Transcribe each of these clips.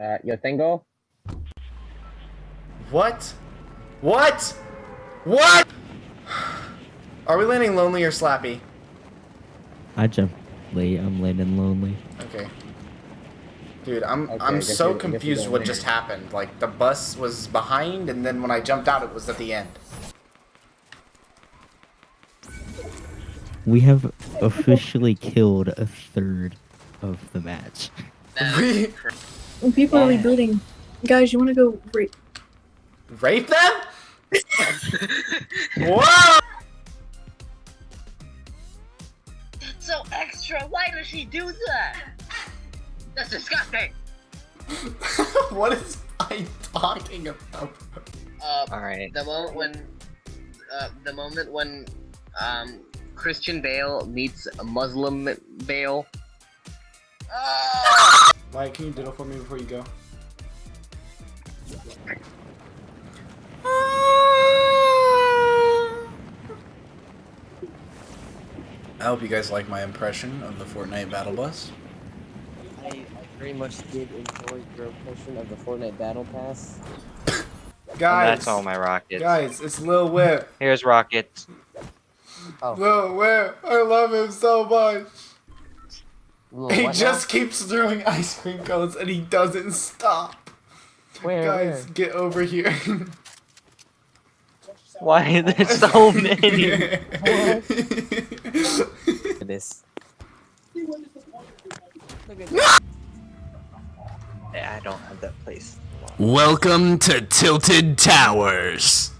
Uh, yo tengo. What? What? What? Are we landing lonely or slappy? I jumped late. I'm landing lonely. Okay. Dude, I'm Okay, I I'm so you- I guess you confused what just happened. Like the bus was behind and then when I jumped out it was at the end. We have officially killed a third of the match. We When people are Yeah. rebooting, guys, you want to go rape? rape them? Whoa! so extra. Why does she do that? That's disgusting. what is I talking about? Uh, All right. the moment when, uh, the moment when, um, Christian Bale meets Muslim Bale. Ah! Like, can you diddle for me before you go? I hope you guys like my impression of the Fortnite Battle Bus. I, I very much did enjoy your impression of the Fortnite Battle Pass. And Guys, that's all my rockets. guys, it's Lil Whip. Here's rockets. Oh, Lil Whip, I love him so much. Lil, He what just keeps throwing ice cream cones and he doesn't stop. where, Guys, get over here. Why there's so many? where? This. Look at this. I don't have that place. Welcome to Tilted Towers.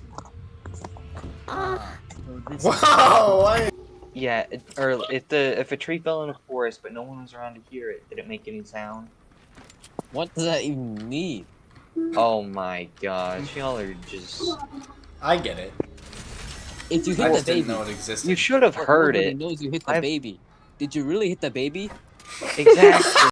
Wow, why? Yeah, it, or if the if a tree fell in a forest but no one was around to hear it, did it make any sound? What does that even mean? Oh my gosh, y'all are just. I get it. If you I hit the just didn't baby, know it existed. You should have heard nobody it. knows you hit the I've- baby. Did you really hit the baby? Exactly.